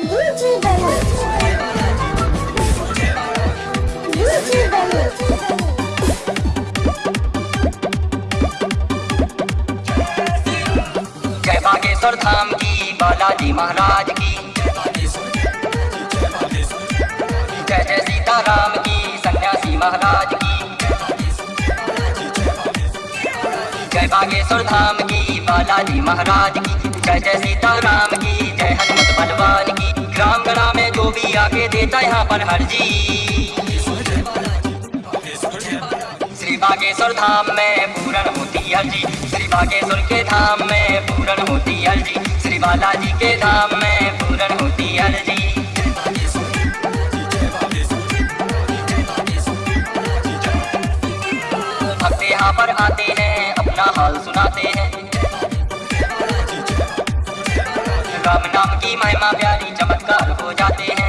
जय बागेश्वर धाम की, बालाजी महाराज की। जय जय सीता राम की, सन्यासी महाराज की। जय बागेश्वर धाम की, बालाजी महाराज की। जय जय सीता राम की, जय देता यहाँ पर हरजी श्री बागेश्वर धाम में पूर्ण होती अर्जी श्री बागेश्वर के धाम में पूर्ण होती अर्जी श्री बालाजी के धाम में पूर्ण होती अर्जी भक्त यहाँ पर आते हैं, अपना हाल सुनाते हैं। राम नाम की महिमा प्यारी चमत्कार हो जाते हैं।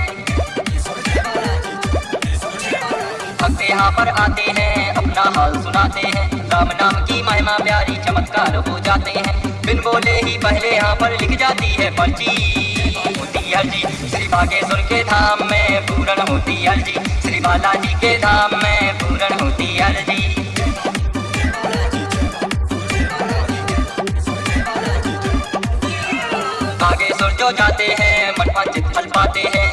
यहाँ पर आते हैं, अपना हाल सुनाते हैं। राम नाम की महिमा प्यारी चमत्कार हो जाते हैं। बिन बोले ही पहले यहाँ पर लिख जाती है पर्ची। होती अर्जी श्री बागेश्वर के धाम में पूर्ण होती अर्जी श्री बालाजी के धाम में पूर्ण होती अर्जी बागेश्वर जो जाते हैं मन वांछित फल पाते हैं।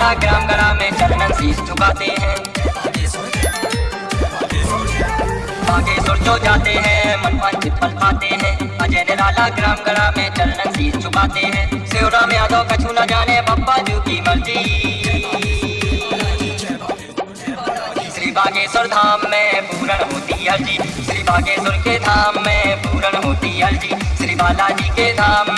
निराला ग्राम गणा में चरणन शीश झुकाते हैं। बागेश्वर जो जाते हैं, मन वांछित फल पाते हैं। अजय निराला ग्राम गणा में चरणन शीश झुकाते हैं। शिवराम यादव कछु न जाने बप्पा जू की मर्ज़ी। श्री बागेश्वर धाम में पूरण होती अर्जी श्री बागेश्वर के धाम में पूरण होती अर्जी श्री बालाजी के धाम